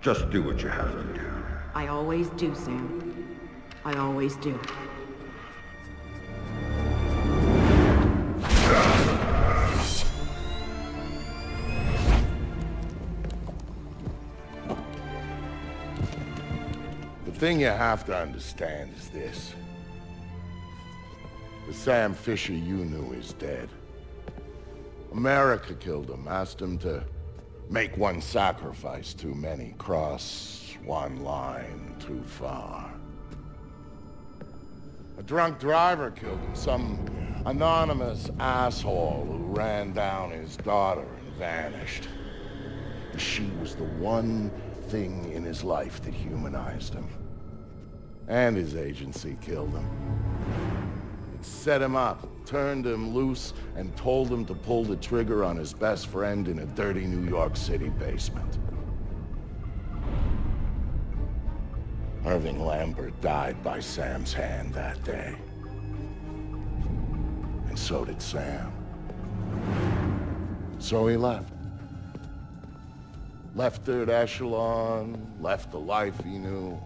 Just do what you have to do. I always do, Sam. I always do. The thing you have to understand is this. The Sam Fisher you knew is dead. America killed him, asked him to make one sacrifice too many, cross one line too far. A drunk driver killed him, some anonymous asshole who ran down his daughter and vanished. She was the one thing in his life that humanized him. And his agency killed him. It set him up, turned him loose, and told him to pull the trigger on his best friend in a dirty New York City basement. Irving Lambert died by Sam's hand that day. And so did Sam. So he left. Left Third Echelon, left the life he knew,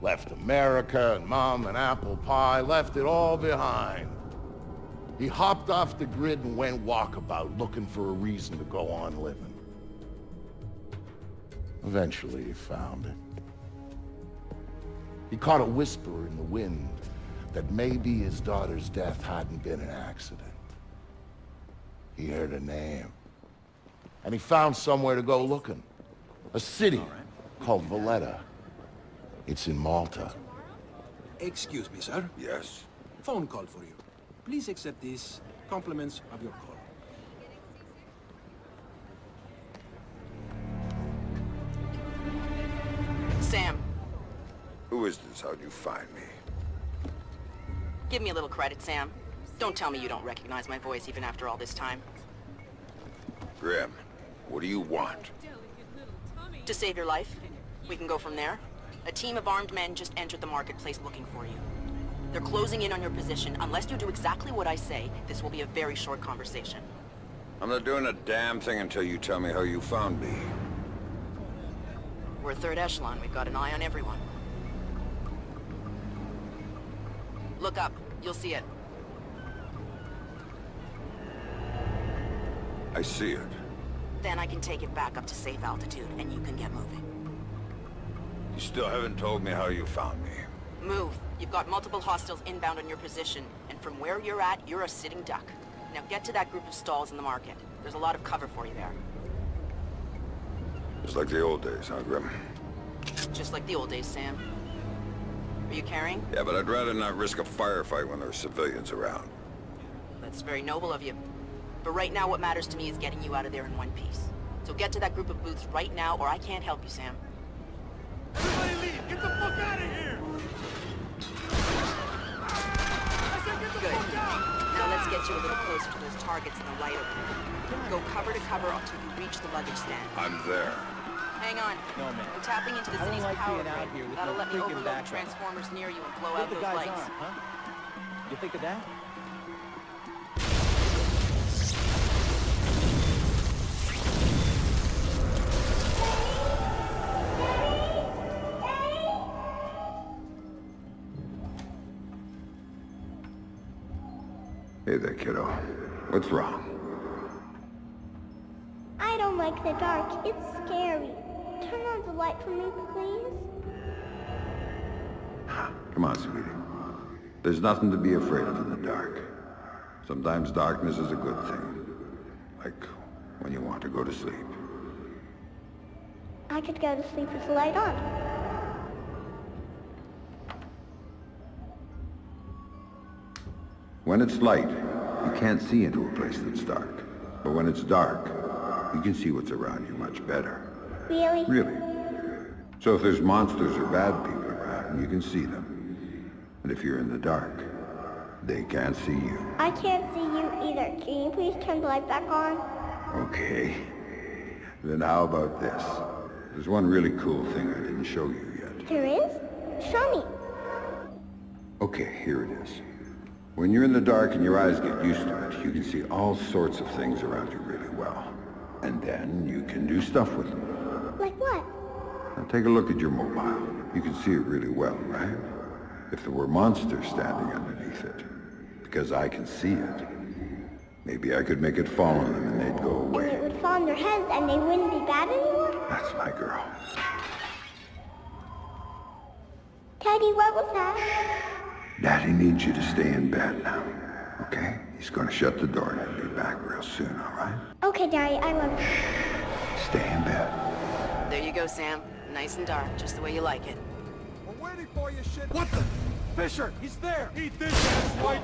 left America and Mom and apple pie, left it all behind. He hopped off the grid and went walkabout, looking for a reason to go on living. Eventually he found it. He caught a whisper in the wind that maybe his daughter's death hadn't been an accident. He heard a name. And he found somewhere to go looking. A city called Valletta. It's in Malta. Excuse me, sir. Yes? Phone call for you. Please accept these compliments of your call. Sam, Who is this? How'd you find me? give me a little credit, Sam. Don't tell me you don't recognize my voice even after all this time. Grim, what do you want? To save your life, we can go from there. A team of armed men just entered the marketplace looking for you. They're closing in on your position. Unless you do exactly what I say, this will be a very short conversation. I'm not doing a damn thing until you tell me how you found me. We're third echelon. We've got an eye on everyone. Look up. You'll see it. I see it. Then I can take it back up to safe altitude, and you can get moving. You still haven't told me how you found me. Move. You've got multiple hostiles inbound on your position, and from where you're at, you're a sitting duck. Now get to that group of stalls in the market. There's a lot of cover for you there. It's like the old days, huh, Grim? Just like the old days, Sam. Are you carrying? Yeah, but I'd rather not risk a firefight when there's civilians around. That's very noble of you. But right now, what matters to me is getting you out of there in one piece. So get to that group of booths right now, or I can't help you, Sam. Everybody leave! Get the fuck out of here! I said get the Good. fuck out! Now let's get you a little closer to those targets in the light opening. Go cover to cover until you reach the luggage stand. I'm there. Hang on. No, man. I'm tapping into the I don't city's like power out grid. here That'll no let me overload backup. transformers near you and blow What out the those guy's lights. on, huh? You think of that? There, kiddo. What's wrong? I don't like the dark. It's scary. Turn on the light for me, please. Come on, sweetie. There's nothing to be afraid of in the dark. Sometimes darkness is a good thing. Like when you want to go to sleep. I could go to sleep with the light on. When it's light, you can't see into a place that's dark. But when it's dark, you can see what's around you much better. Really? Really. So if there's monsters or bad people around, you can see them. And if you're in the dark, they can't see you. I can't see you either. Can you please turn the light back on? Okay. Then how about this? There's one really cool thing I didn't show you yet. There is? Show me. Okay, here it is. When you're in the dark and your eyes get used to it, you can see all sorts of things around you really well. And then you can do stuff with them. Like what? Now take a look at your mobile. You can see it really well, right? If there were monsters standing underneath it, because I can see it, maybe I could make it fall on them and they'd go away. And it would fall on their heads and they wouldn't be bad anymore? That's my girl. Teddy, what was that? Daddy needs you to stay in bed now, okay? He's gonna shut the door and he'll be back real soon, all right? Okay, Daddy, I love you. Stay in bed. There you go, Sam. Nice and dark, just the way you like it. We're waiting for you, shit. What the? Fisher, he's there. Eat this, ass white.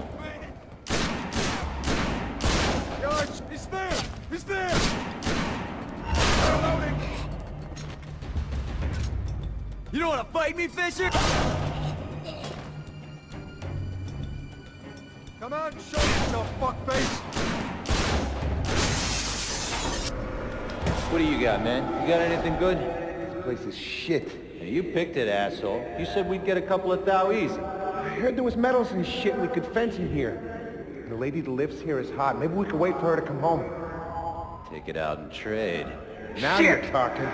George, he's there. He's there. Reloading. You don't want to fight me, Fisher? Come out and show yourself, fuckface. What do you got, man? You got anything good? This place is shit. you picked it, asshole. You said we'd get a couple of thou easy. I heard there was metals and shit we could fence in here. The lady that lives here is hot. Maybe we could wait for her to come home. Take it out and trade. Now you're talking.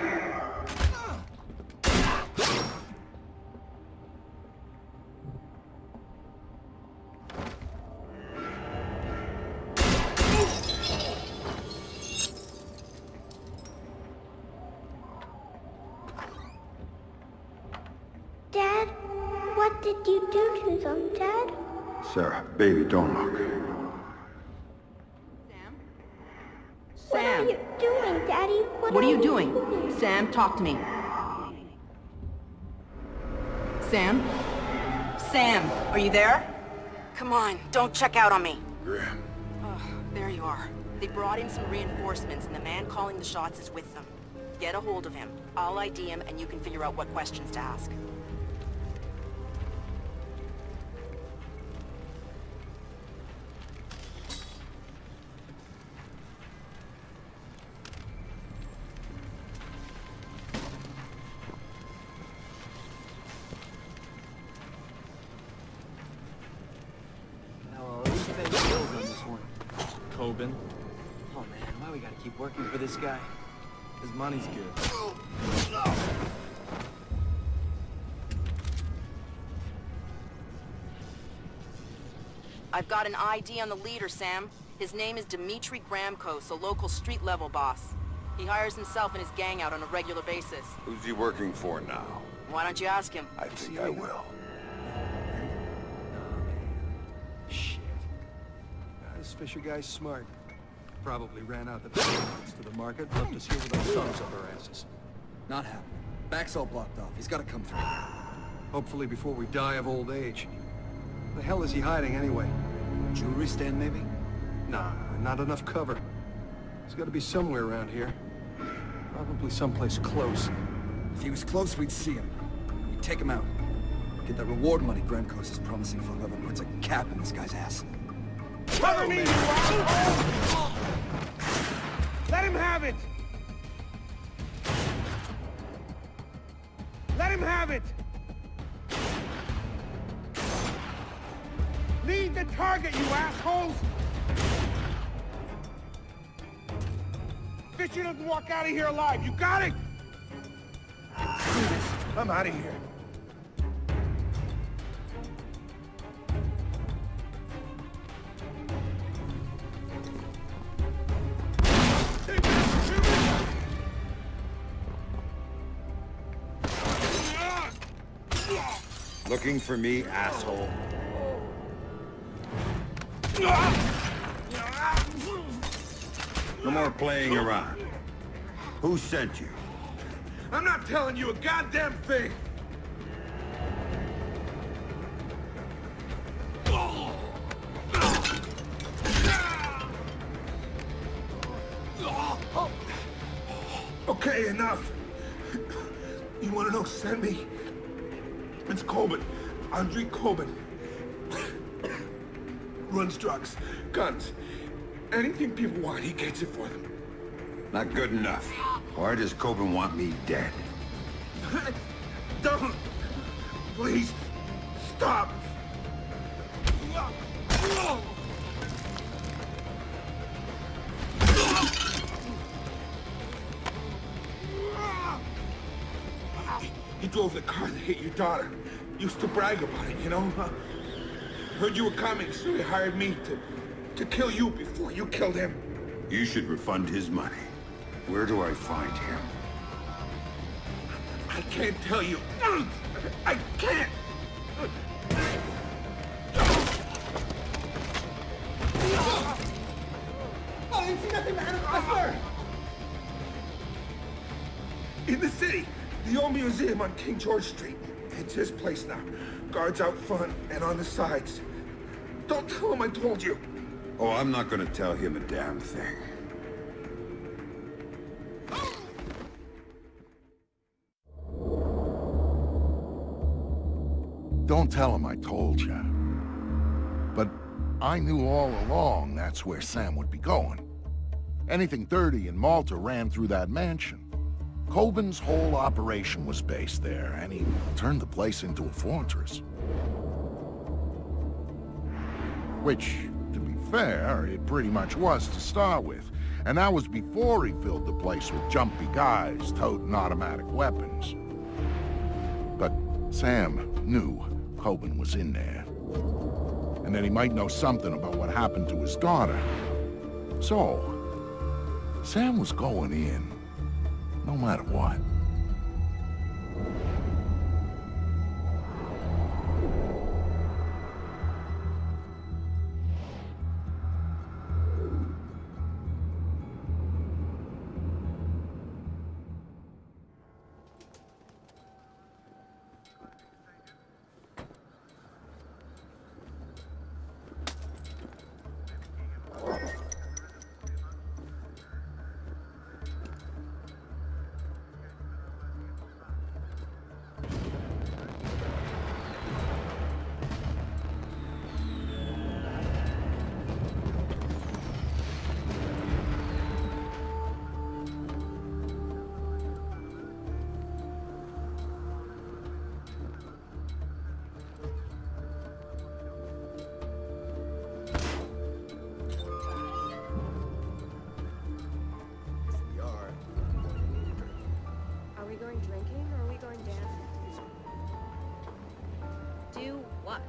Do to Dad? Sarah, baby, don't look. Sam? What are you doing, Daddy? what are you doing? Sam, talk to me. Sam? Sam, are you there? Come on, don't check out on me. Grim. Oh, there you are. They brought in some reinforcements, and the man calling the shots is with them. Get a hold of him. I'll ID him, and you can figure out what questions to ask. Kobin. Oh, man, why we gotta keep working for this guy? His money's good. I've got an ID on the leader, Sam. His name is Dmitri Gramkos, a local street-level boss. He hires himself and his gang out on a regular basis. Who's he working for now? Why don't you ask him? I think I will. This Fisher guy's smart. Probably ran out the tickets to the market, left us here with our thumbs up our asses. Not happening. Back's all blocked off. He's gotta come through. Hopefully before we die of old age. The hell is he hiding anyway? Jewelry stand, maybe? Nah, not enough cover. He's gotta be somewhere around here. Probably someplace close. If he was close, we'd see him. We'd take him out. Get that reward money Gramkos is promising for whoever puts a cap in this guy's ass. Cover me, you! Let him have it! Let him have it! Lead the target, you assholes! Fisher doesn't walk out of here alive, you got it? I'm out of here. Looking for me, asshole? No more playing around. Who sent you? I'm not telling you a goddamn thing! Okay, enough. You wanna know sent me? It's Kobin. Andriy Kobin. Runs drugs, guns, anything people want, he gets it for them. Not good enough. Why does Kobin want me dead? Don't! Please, stop! The car that hit your daughter. Used to brag about it, you know? Huh? Heard you were coming, so he hired me to... to kill you before you killed him. You should refund his money. Where do I find him? I can't tell you. I can't! Oh, I didn't see nothing behind the crossbar! In the city, the old museum on King George Street. It's his place now. Guards out front and on the sides. Don't tell him I told you. Oh, I'm not gonna tell him a damn thing. Don't tell him I told you. But I knew all along that's where Sam would be going. Anything dirty in Malta ran through that mansion. Kobin's whole operation was based there, and he turned the place into a fortress. Which, to be fair, it pretty much was to start with. And that was before he filled the place with jumpy guys toting automatic weapons. But Sam knew Kobin was in there. And that he might know something about what happened to his daughter. So, Sam was going in, no matter what. Going dancing? Do what?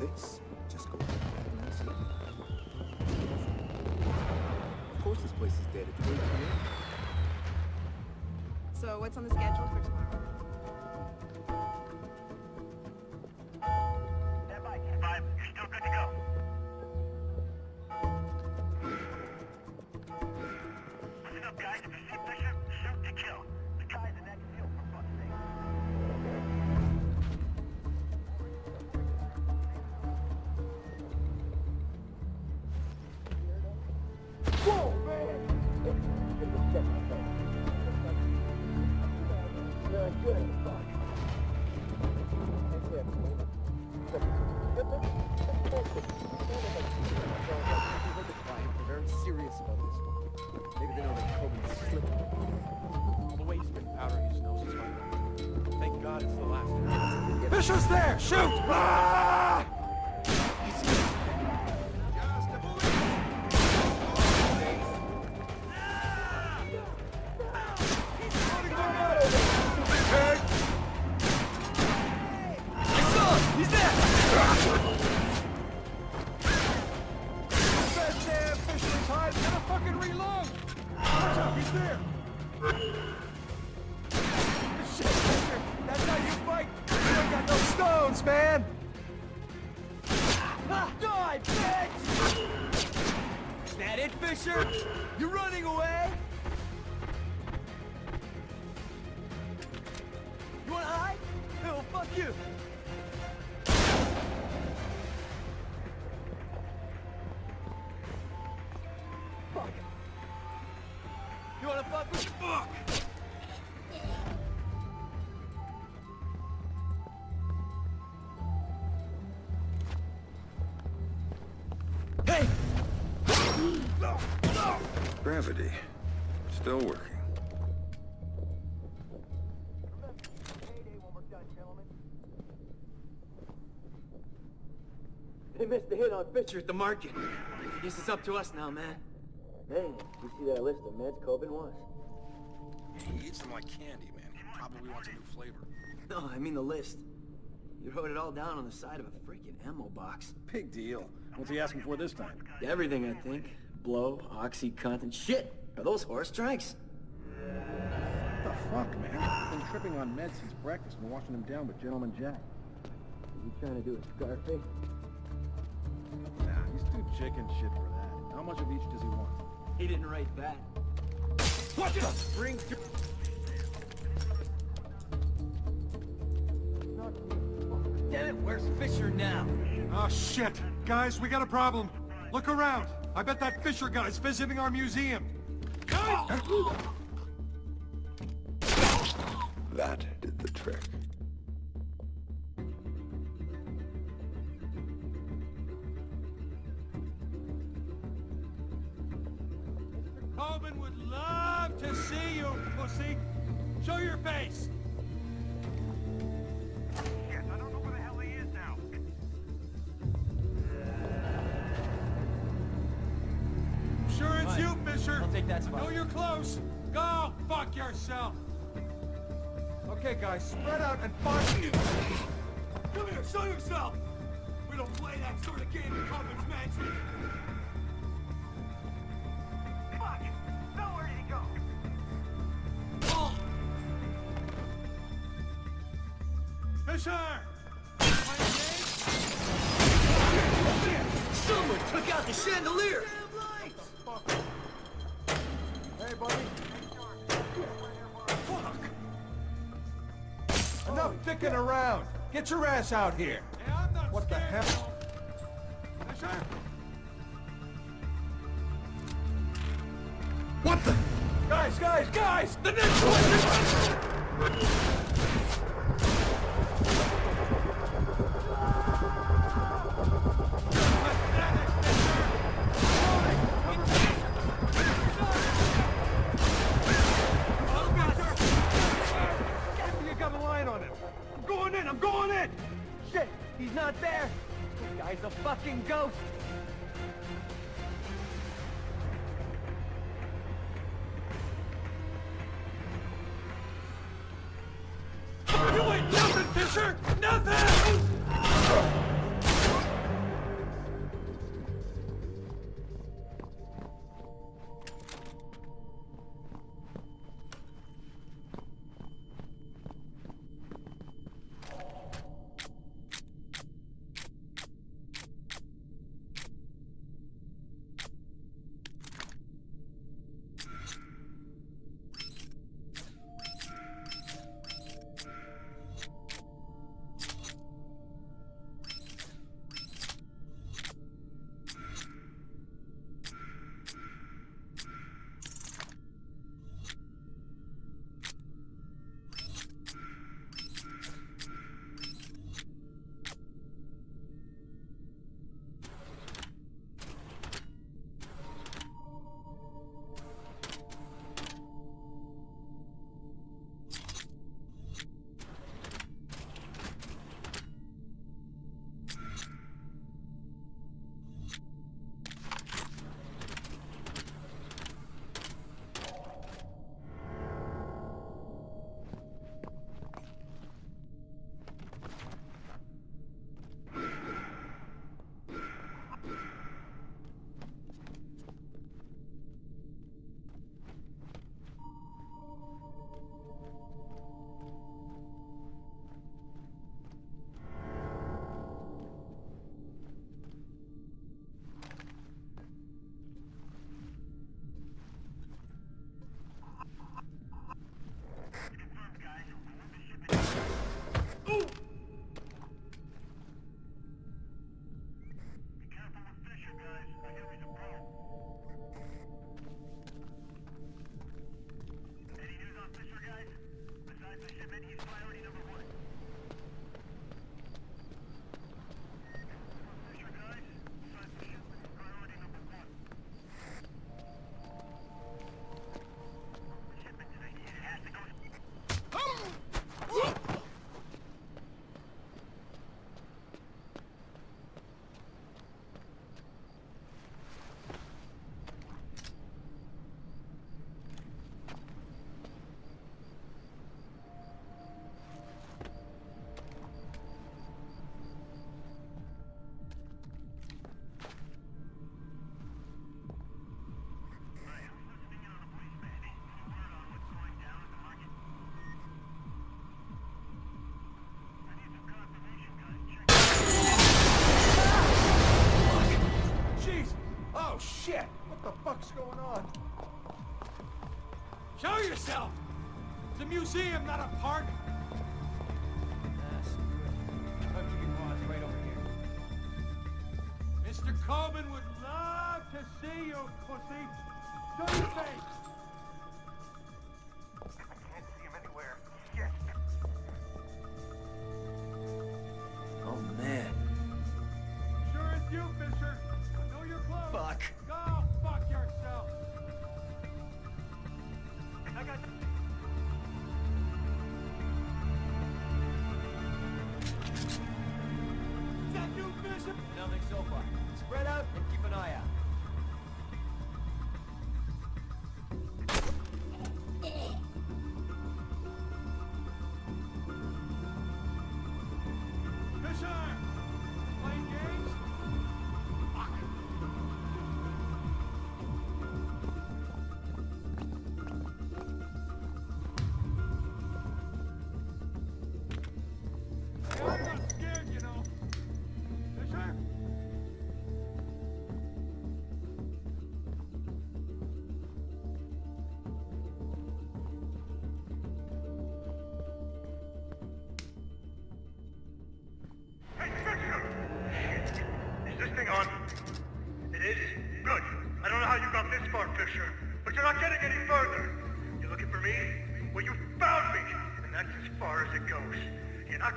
This. Just go. and see. Of course this place is dead. It's way too. So what's on the schedule for tomorrow? Fisher's there! Shoot! Ah! Gravity. Still working. They missed the hit on Fisher at the market. I guess it's up to us now, man. Hey, you see that list of meds Kobin wants? He eats them like candy, man. probably wants a new flavor. No, I mean the list. You wrote it all down on the side of a freaking ammo box. Big deal. What's he asking for this time? Everything, I think. Blow, OxyContin. Shit! Are those horse tranks? What the fuck, man? I've been tripping on meds since breakfast and washing them down with Gentleman Jack. Are you trying to do a Scarface? Nah, he's too chicken shit for that. How much of each does he want? He didn't write that. What the? Bring Damn it, where's Fisher now? Oh, shit. Guys, we got a problem. Look around. I bet that Fisher guy's visiting our museum. That did the trick. Fisher! Someone took out the chandelier! Hey, buddy. Fuck! Enough dicking around. Get your ass out here. what the hell? Fisher? What the? Guys, guys, guys! The next one! Fucking ghost! Going on? Show yourself! It's a museum, not a park. Mr. Kobin would love to see you, pussy. Show your face.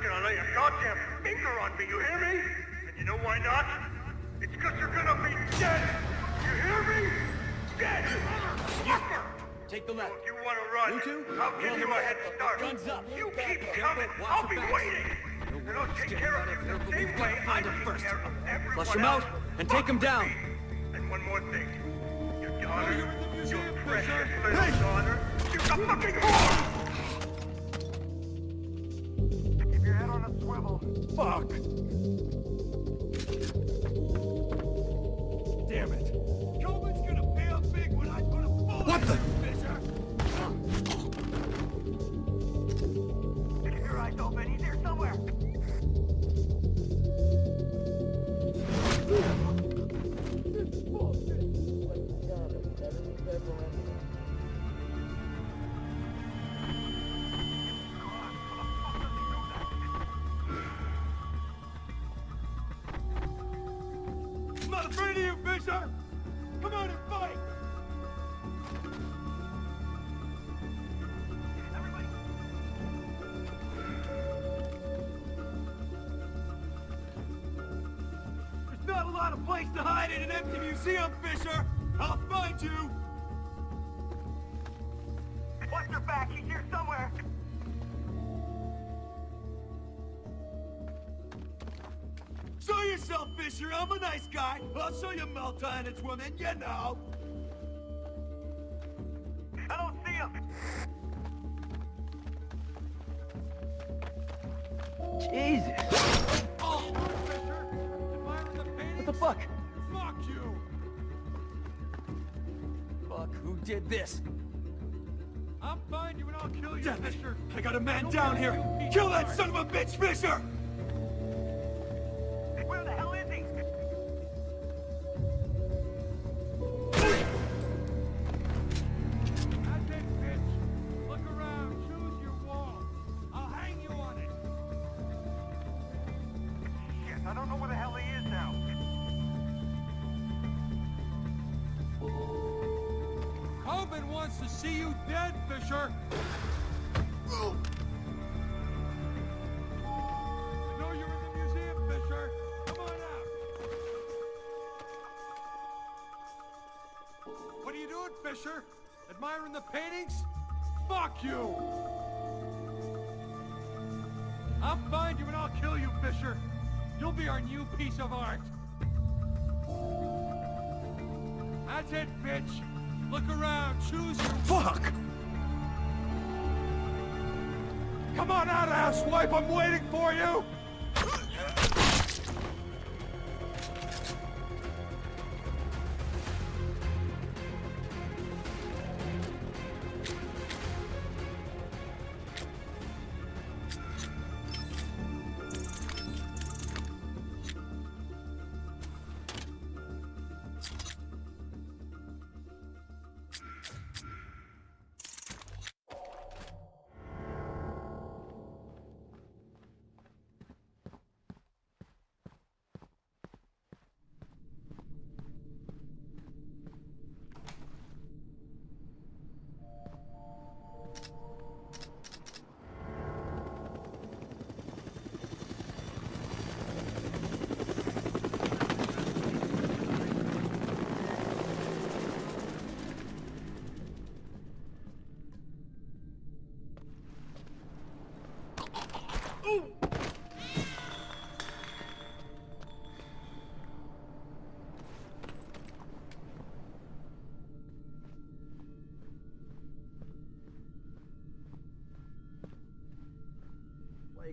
Gonna lay a goddamn finger on me, you hear me? And you know why not? It's because you're gonna be dead! You hear me? Dead! Motherfucker! Take the left. If you wanna run, You two? I'll give you a head start. Guns up. You keep Careful, coming, watch I'll be backs. waiting! And I'll take care of you the Careful, same we've way got to I find him take first. care of everyone Flush him out and take him down. me. And one more thing. Your oh, daughter, you're in the museum, your Fisher. precious little daughter, she's a fucking whore! Fuck! Guy! I'll show you Malta and its women, you know! I don't see him. Jesus. Oh, Fisher! Admiring the paintings? What the fuck? Fuck you! Fuck, who did this? I'll find you and I'll kill you, Fisher! I got a man down here! Kill that son of a bitch, Fisher! Admiring the paintings? Fuck you! I'll find you and I'll kill you, Fisher! You'll be our new piece of art! That's it, bitch! Look around, choose your... Fuck! Come on out, asswipe! I'm waiting for you!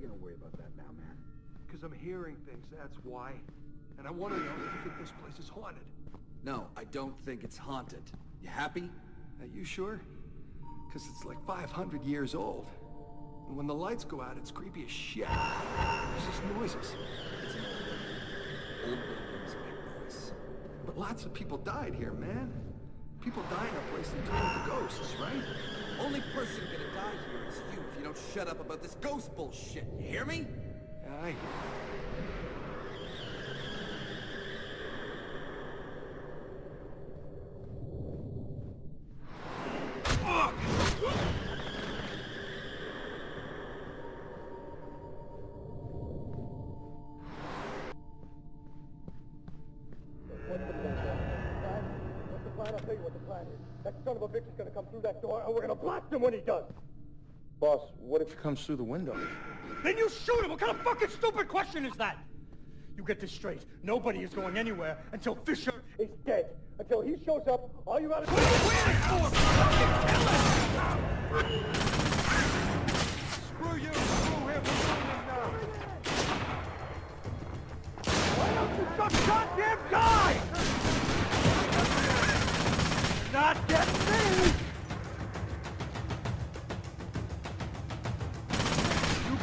About that now, man? Because I'm hearing things, that's why. And I want to know if you think this place is haunted. No, I don't think it's haunted. You happy? Are you sure? Because it's like 500 years old. And when the lights go out, it's creepy as shit. There's just noises. It's an old buildings make noise. But lots of people died here, man. People die in a place that turn into ghosts, right? Only person gonna die here is you if you don't shut up about this ghost bullshit. You hear me? I hear and we're gonna blast him when he does. Boss, what if he comes through the window? Then you shoot him! What kind of fucking stupid question is that? You get this straight. Nobody is going anywhere until Fisher is dead. Until he shows up, all you gotta do is oh, Screw you! Screw him! Why don't you just goddamn die? Not get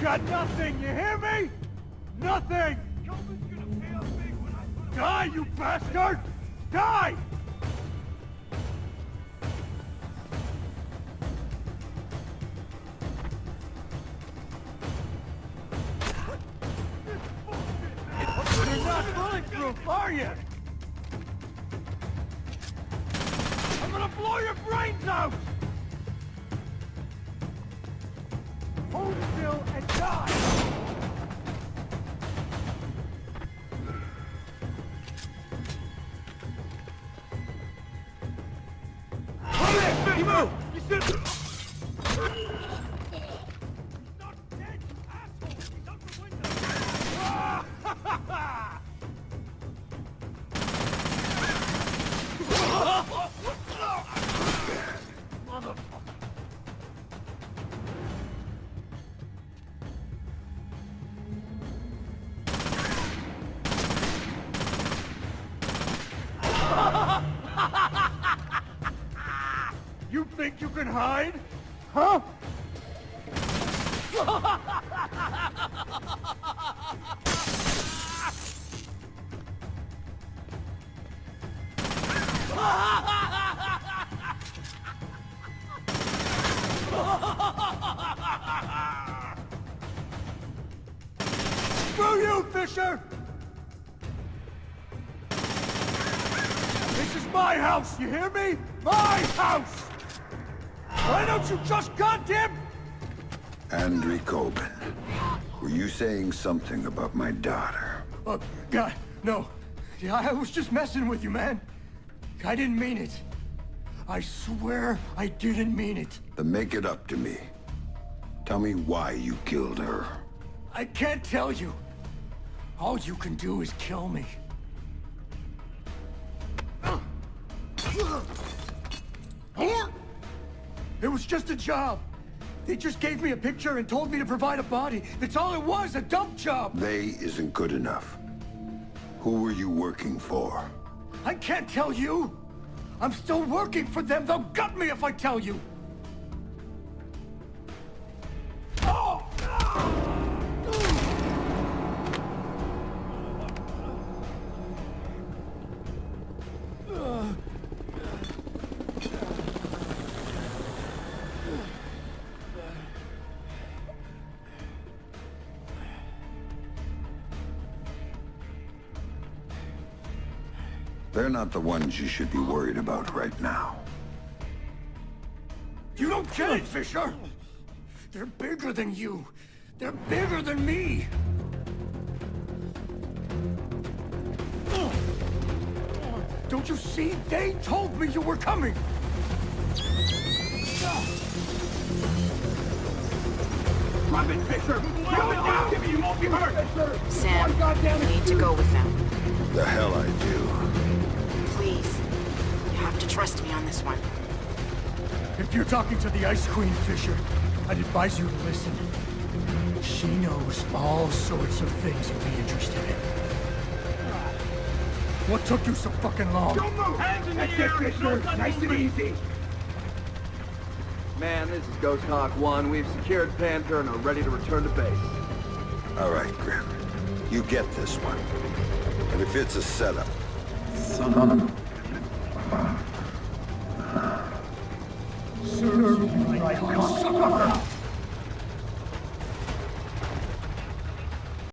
got nothing, you hear me? Nothing! Die, you bastard! Die! You're not bulletproof, are you? Hide? Huh? Something about my daughter? Uh, God, no. Yeah, I was just messing with you, man. I didn't mean it. I swear I didn't mean it. Then make it up to me. Tell me why you killed her. I can't tell you. All you can do is kill me. It was just a job. They just gave me a picture and told me to provide a body. That's all it was, a dump job. They isn't good enough. Who were you working for? I can't tell you. I'm still working for them. They'll gut me if I tell you. Not the ones you should be worried about right now. You don't get it, Fisher! They're bigger than you. They're bigger than me. Don't you see? They told me you were coming. Drop it, Fisher! Drop it down! Give you won't be hurt! Sam, you need to go with them. The hell I do. Trust me on this one. If you're talking to the Ice Queen, Fisher, I'd advise you to listen. She knows all sorts of things you'd be interested in. What took you so fucking long? Don't move! Hands in the air! Fisher. Nice and easy! Man, this is Ghost Hawk 1. We've secured Panther and are ready to return to base. All right, Grim. You get this one. And if it's a setup, son of Serve